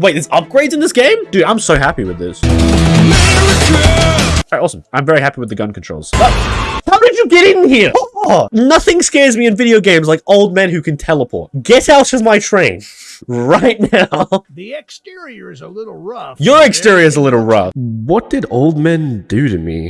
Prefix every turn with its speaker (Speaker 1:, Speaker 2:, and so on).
Speaker 1: wait, there's upgrades in this game? Dude, I'm so happy with this. Alright, awesome. I'm very happy with the gun controls. How did you get in here? Oh, nothing scares me in video games like old men who can teleport. Get out of my train. Right now.
Speaker 2: The exterior is a little rough.
Speaker 1: Your exterior is a little rough. What did old men do to me?